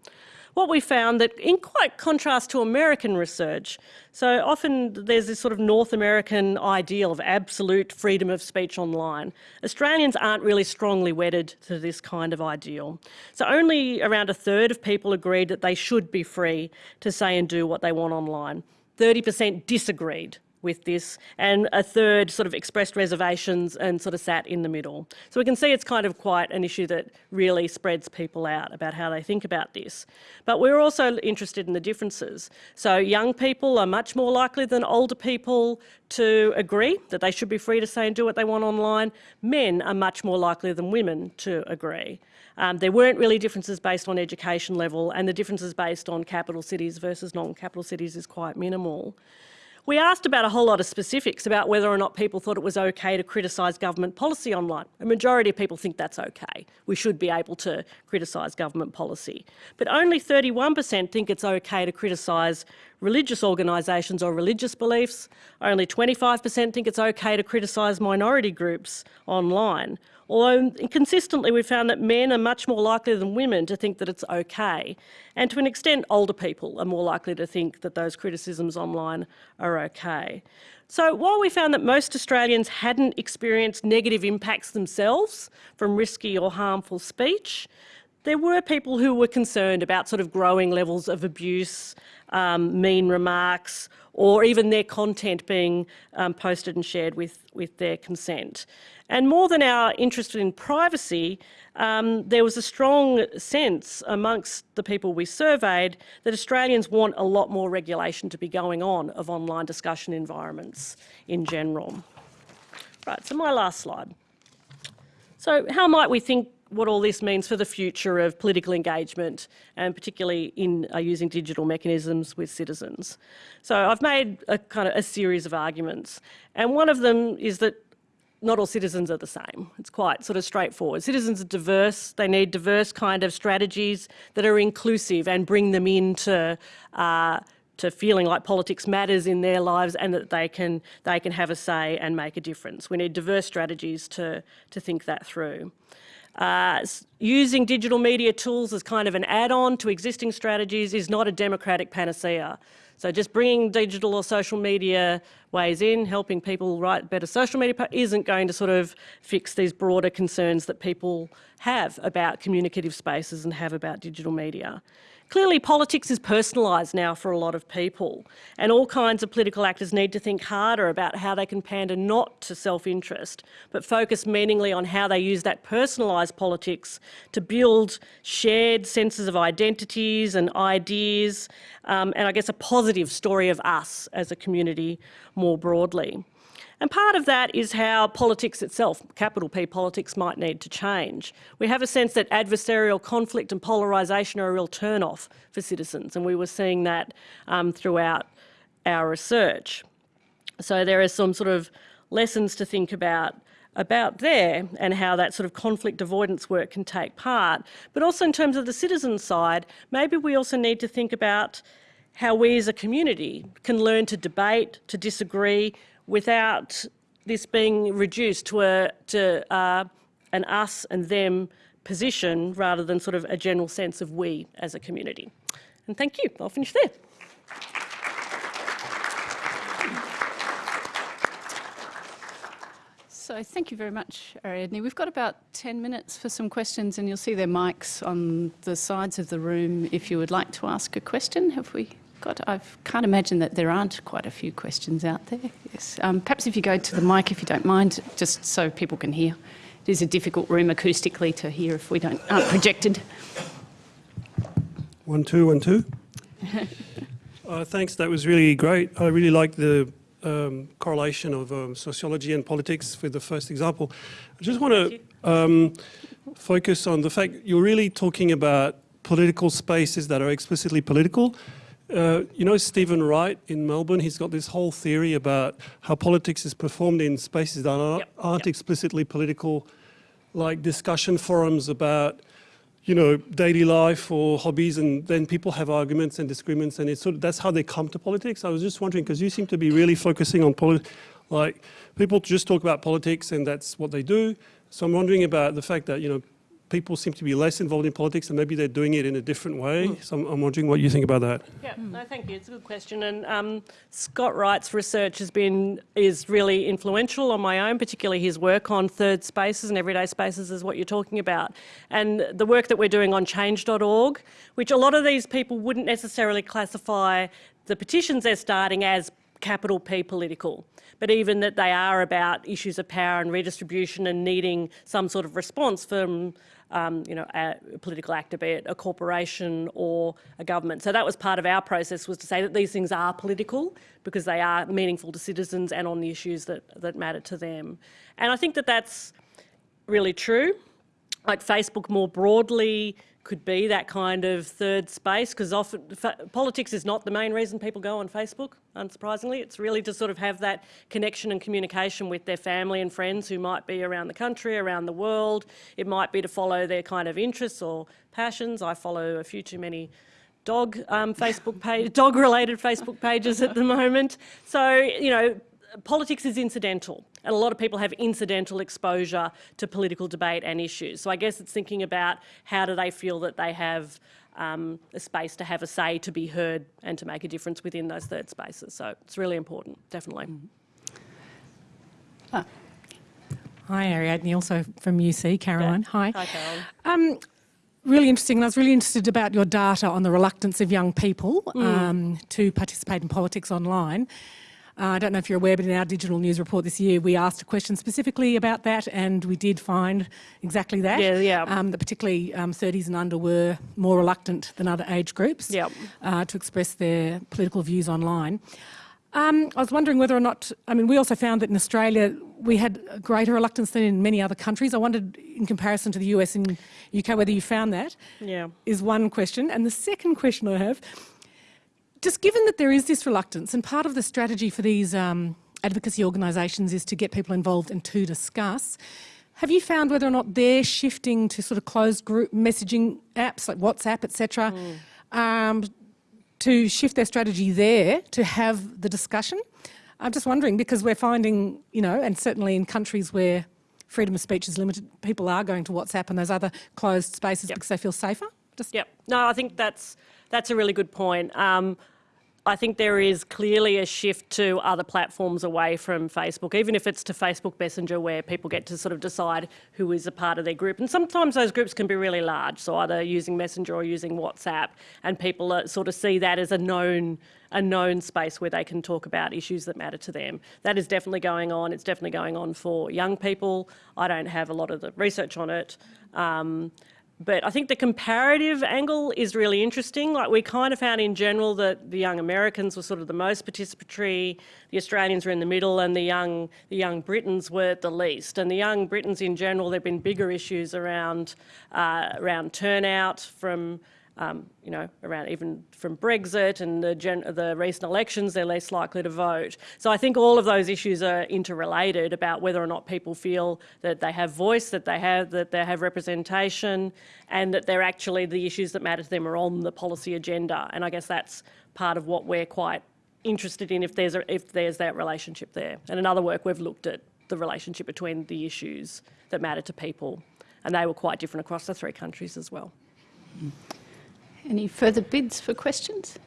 What we found that in quite contrast to American research, so often there's this sort of North American ideal of absolute freedom of speech online. Australians aren't really strongly wedded to this kind of ideal. So only around a third of people agreed that they should be free to say and do what they want online. 30% disagreed with this, and a third sort of expressed reservations and sort of sat in the middle. So we can see it's kind of quite an issue that really spreads people out about how they think about this. But we're also interested in the differences. So young people are much more likely than older people to agree that they should be free to say and do what they want online. Men are much more likely than women to agree. Um, there weren't really differences based on education level and the differences based on capital cities versus non-capital cities is quite minimal. We asked about a whole lot of specifics about whether or not people thought it was okay to criticise government policy online. A majority of people think that's okay. We should be able to criticise government policy. But only 31% think it's okay to criticise religious organisations or religious beliefs. Only 25% think it's okay to criticise minority groups online. Although consistently we found that men are much more likely than women to think that it's okay. And to an extent, older people are more likely to think that those criticisms online are okay. So while we found that most Australians hadn't experienced negative impacts themselves from risky or harmful speech, there were people who were concerned about sort of growing levels of abuse, um, mean remarks, or even their content being um, posted and shared with, with their consent. And more than our interest in privacy, um, there was a strong sense amongst the people we surveyed that Australians want a lot more regulation to be going on of online discussion environments in general. Right, so my last slide. So how might we think what all this means for the future of political engagement and particularly in uh, using digital mechanisms with citizens. So I've made a kind of a series of arguments and one of them is that not all citizens are the same. It's quite sort of straightforward. Citizens are diverse. They need diverse kind of strategies that are inclusive and bring them into uh, to feeling like politics matters in their lives and that they can they can have a say and make a difference. We need diverse strategies to to think that through. Uh, using digital media tools as kind of an add-on to existing strategies is not a democratic panacea. So just bringing digital or social media ways in, helping people write better social media isn't going to sort of fix these broader concerns that people have about communicative spaces and have about digital media. Clearly, politics is personalised now for a lot of people, and all kinds of political actors need to think harder about how they can pander not to self-interest, but focus meaningly on how they use that personalised politics to build shared senses of identities and ideas, um, and I guess a positive story of us as a community more broadly. And part of that is how politics itself, capital P politics, might need to change. We have a sense that adversarial conflict and polarisation are a real turn-off for citizens, and we were seeing that um, throughout our research. So there are some sort of lessons to think about about there and how that sort of conflict avoidance work can take part. But also in terms of the citizen side, maybe we also need to think about how we as a community can learn to debate, to disagree, without this being reduced to, a, to uh, an us and them position rather than sort of a general sense of we as a community. And thank you. I'll finish there. So thank you very much, Ariadne. We've got about 10 minutes for some questions and you'll see their mics on the sides of the room if you would like to ask a question. Have we God, I can't imagine that there aren't quite a few questions out there. Yes. Um, perhaps if you go to the mic, if you don't mind, just so people can hear. It is a difficult room acoustically to hear if we don't aren't projected. One, two, one, two. uh, thanks, that was really great. I really like the um, correlation of um, sociology and politics for the first example. I just want to um, focus on the fact you're really talking about political spaces that are explicitly political uh, you know Stephen Wright in Melbourne, he's got this whole theory about how politics is performed in spaces that are, yep, aren't yep. explicitly political, like discussion forums about, you know, daily life or hobbies, and then people have arguments and disagreements, and it's sort of, that's how they come to politics. I was just wondering, because you seem to be really focusing on politics, like people just talk about politics and that's what they do. So I'm wondering about the fact that, you know, people seem to be less involved in politics and maybe they're doing it in a different way. Mm. So I'm, I'm, wondering what you think about that. Yeah, mm. no, thank you. It's a good question. And um, Scott Wright's research has been, is really influential on my own, particularly his work on third spaces and everyday spaces is what you're talking about. And the work that we're doing on change.org, which a lot of these people wouldn't necessarily classify the petitions they're starting as capital P political, but even that they are about issues of power and redistribution and needing some sort of response from um, you know, a political actor, be it a corporation or a government. So that was part of our process was to say that these things are political because they are meaningful to citizens and on the issues that, that matter to them. And I think that that's really true. Like Facebook more broadly could be that kind of third space because often politics is not the main reason people go on Facebook, unsurprisingly. It's really to sort of have that connection and communication with their family and friends who might be around the country, around the world. It might be to follow their kind of interests or passions. I follow a few too many dog um, Facebook page, dog-related Facebook pages at the moment. So, you know, politics is incidental and a lot of people have incidental exposure to political debate and issues. So I guess it's thinking about how do they feel that they have um, a space to have a say, to be heard and to make a difference within those third spaces. So it's really important, definitely. Mm -hmm. ah. Hi Ariadne, also from UC, Caroline. Yeah. Hi. Hi Caroline. Um, really interesting. I was really interested about your data on the reluctance of young people mm. um, to participate in politics online. Uh, I don't know if you're aware, but in our digital news report this year, we asked a question specifically about that, and we did find exactly that. Yeah, yeah. Um, that particularly um, 30s and under were more reluctant than other age groups yep. uh, to express their political views online. Um, I was wondering whether or not, I mean, we also found that in Australia we had greater reluctance than in many other countries. I wondered, in comparison to the US and UK, whether you found that. Yeah. Is one question. And the second question I have just given that there is this reluctance, and part of the strategy for these um, advocacy organisations is to get people involved and to discuss, have you found whether or not they're shifting to sort of closed group messaging apps like WhatsApp, etc., mm. um, to shift their strategy there to have the discussion. I'm just wondering because we're finding, you know, and certainly in countries where freedom of speech is limited, people are going to WhatsApp and those other closed spaces Yep. because they feel safer. Just Yep. No, I think that's that's a really good point. Um, I think there is clearly a shift to other platforms away from Facebook, even if it's to Facebook Messenger, where people get to sort of decide who is a part of their group. And sometimes those groups can be really large, so either using Messenger or using WhatsApp, and people sort of see that as a known a known space where they can talk about issues that matter to them. That is definitely going on. It's definitely going on for young people. I don't have a lot of the research on it. Um, but I think the comparative angle is really interesting. Like we kind of found in general that the young Americans were sort of the most participatory, the Australians were in the middle, and the young the young Britons were the least. And the young Britons in general, there've been bigger issues around uh, around turnout from um, you know, around even from Brexit and the, the recent elections, they're less likely to vote. So I think all of those issues are interrelated about whether or not people feel that they have voice, that they have that they have representation, and that they're actually the issues that matter to them are on the policy agenda. And I guess that's part of what we're quite interested in if there's a, if there's that relationship there. And in other work, we've looked at the relationship between the issues that matter to people, and they were quite different across the three countries as well. Any further bids for questions?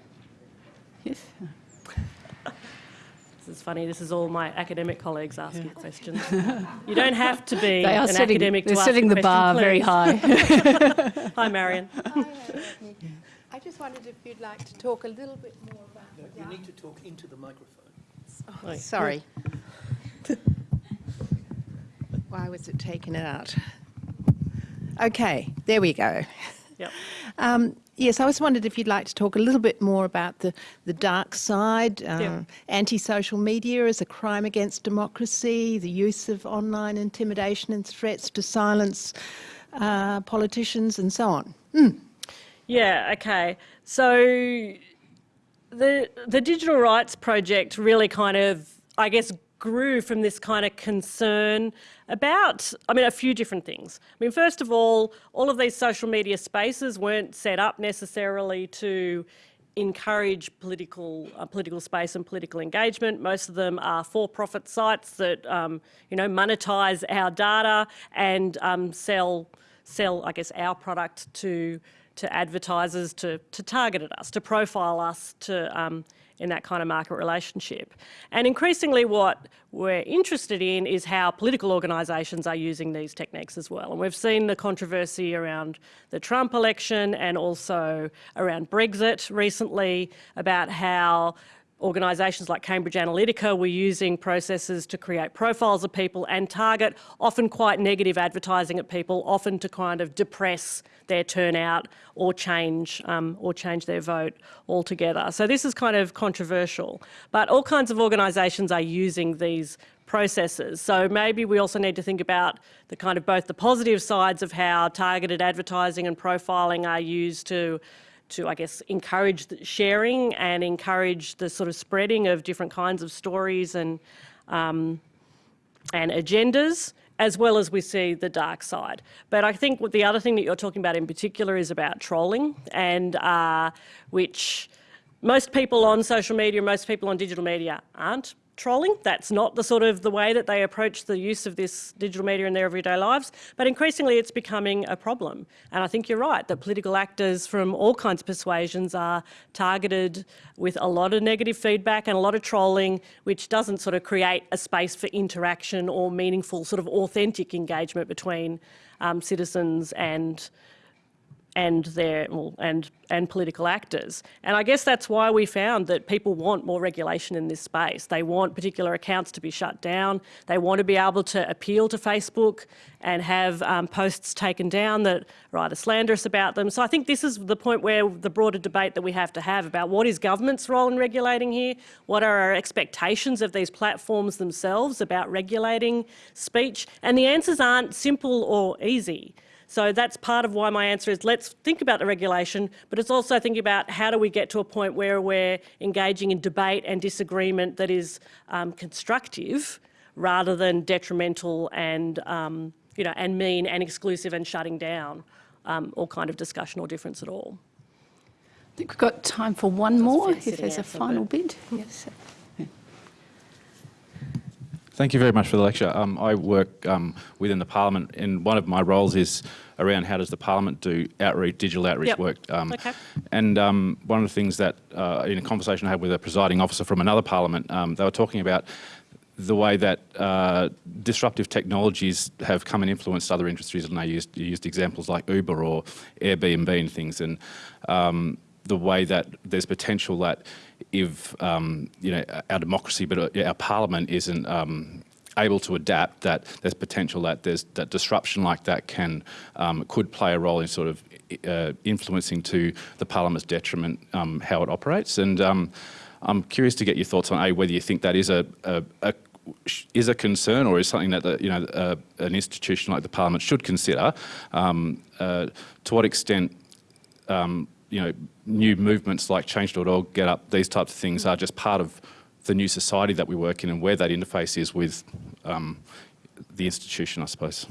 Yes. This is funny. This is all my academic colleagues asking questions. You don't have to be They are an setting, academic they're to setting a the question, bar very high. Hi, Marion. I just wondered if you'd like to talk a little bit more about the You need to talk into the microphone. Oh, Sorry. Why was it taken out? Okay, there we go. Yep. Um, yes, I just wondered if you'd like to talk a little bit more about the, the dark side, um, Yeah. anti-social media as a crime against democracy, the use of online intimidation and threats to silence uh, politicians and so on. Yeah, okay. So the the digital rights project really kind of I guess grew from this kind of concern about I mean a few different things. I mean first of all, all of these social media spaces weren't set up necessarily to encourage political uh, political space and political engagement. Most of them are for-profit sites that um, you know monetize our data and um, sell sell I guess our product to to advertisers to to target at us, to profile us, to um, in that kind of market relationship. And increasingly, what we're interested in is how political organisations are using these techniques as well. And we've seen the controversy around the Trump election and also around Brexit recently about how organisations like Cambridge Analytica were using processes to create profiles of people and target often quite negative advertising at people, often to kind of depress their turnout or change um, or change their vote altogether. So this is kind of controversial, but all kinds of organisations are using these processes. So maybe we also need to think about the kind of both the positive sides of how targeted advertising and profiling are used to to, I guess, encourage the sharing and encourage the sort of spreading of different kinds of stories and um, and agendas, as well as we see the dark side. But I think what the other thing that you're talking about in particular is about trolling, and uh, which most people on social media, most people on digital media aren't trolling. That's not the sort of the way that they approach the use of this digital media in their everyday lives. But increasingly, it's becoming a problem. And I think you're right that political actors from all kinds of persuasions are targeted with a lot of negative feedback and a lot of trolling, which doesn't sort of create a space for interaction or meaningful, sort of authentic engagement between um, citizens and and their well, and and political actors. And I guess that's why we found that people want more regulation in this space. They want particular accounts to be shut down. They want to be able to appeal to Facebook and have um, posts taken down that are either slanderous about them. So I think this is the point where the broader debate that we have to have about what is government's role in regulating here, what are our expectations of these platforms themselves about regulating speech, and the answers aren't simple or easy. So that's part of why my answer is let's think about the regulation, but it's also thinking about how do we get to a point where we're engaging in debate and disagreement that is um, constructive rather than detrimental and, um, you know, and mean and exclusive and shutting down um, all kind of discussion or difference at all. I think we've got time for one more, if sitting there's a final but- bid. Yes. Thank you very much for the lecture. Um, I work um, within the Parliament, and one of my roles is around how does the Parliament do outreach, digital outreach Yep. work. Um, Okay. And um, one of the things that, uh, in a conversation I had with a presiding officer from another Parliament, um, they were talking about the way that uh, disruptive technologies have come and influenced other industries, and they used, used examples like Uber or Airbnb and things, and um, the way that there's potential that if um, you know our democracy, but uh, our Parliament isn't um, able to adapt, that there's potential that there's that disruption like that can um, could play a role in sort of uh, influencing to the Parliament's detriment um, how it operates. And um, I'm curious to get your thoughts on a whether you think that is a, a, a is a concern or is something that the, you know uh, an institution like the Parliament should consider. Um, uh, to what extent um, you know new movements like Change.org, GetUp, these types of things are just part of the new society that we work in and where that interface is with um, the institution, I suppose.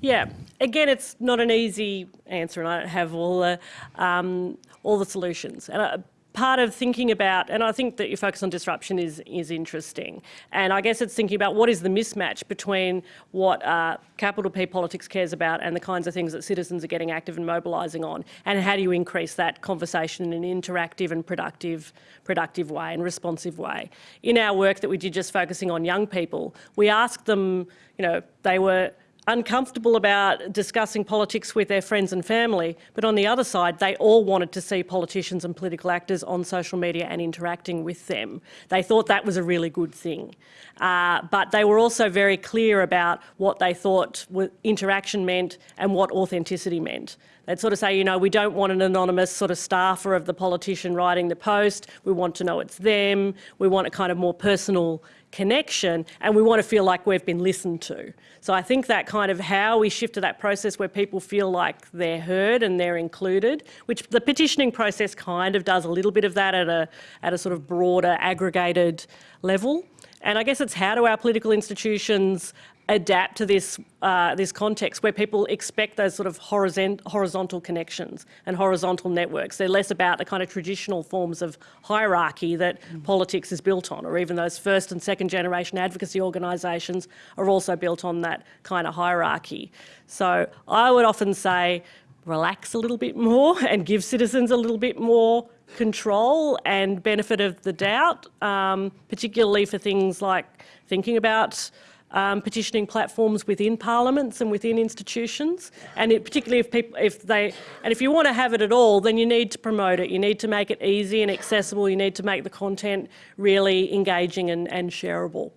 Yeah, again, it's not an easy answer, and I don't have all the um, all the solutions. And uh, part of thinking about, and I think that your focus on disruption is is interesting. And I guess it's thinking about what is the mismatch between what uh, capital P politics cares about and the kinds of things that citizens are getting active and mobilising on, and how do you increase that conversation in an interactive and productive productive way and responsive way. In our work that we did just focusing on young people, we asked them, you know, they were uncomfortable about discussing politics with their friends and family, but on the other side, they all wanted to see politicians and political actors on social media and interacting with them. They thought that was a really good thing. Uh, but they were also very clear about what they thought interaction meant and what authenticity meant. They'd sort of say, you know, we don't want an anonymous sort of staffer of the politician writing the post. We want to know it's them. We want a kind of more personal connection and we want to feel like we've been listened to. So I think that kind of how we shift to that process where people feel like they're heard and they're included, which the petitioning process kind of does a little bit of that at a, at a sort of broader aggregated level. And I guess it's how do our political institutions adapt to this uh, this context where people expect those sort of horizontal connections and horizontal networks. They're less about the kind of traditional forms of hierarchy that mm. politics is built on, or even those first and second generation advocacy organisations are also built on that kind of hierarchy. So I would often say relax a little bit more and give citizens a little bit more control and benefit of the doubt, um, particularly for things like thinking about um, petitioning platforms within parliaments and within institutions. And it, particularly if people, if they, and if you want to have it at all, then you need to promote it. You need to make it easy and accessible. You need to make the content really engaging and, and shareable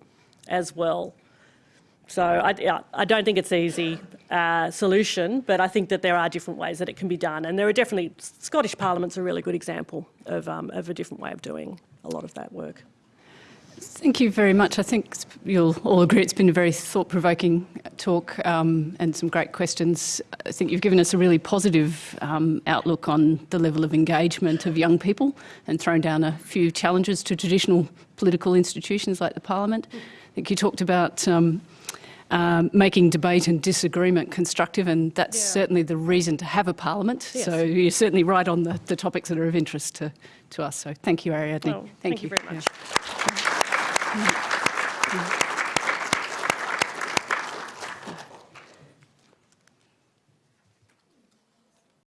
as well. So I, I don't think it's an easy uh, solution, but I think that there are different ways that it can be done. And there are definitely, Scottish Parliament's a really good example of, um, of a different way of doing a lot of that work. Thank you very much. I think you'll all agree it's been a very thought-provoking talk um, and some great questions. I think you've given us a really positive um, outlook on the level of engagement of young people and thrown down a few challenges to traditional political institutions like the Parliament. I think you talked about um, um, making debate and disagreement constructive, and that's yeah. certainly the reason to have a parliament. Yes. So you're certainly right on the, the topics that are of interest to, to us. So thank you, Ariadne. Oh, thank, thank, you. you very much. Yeah. Thank you.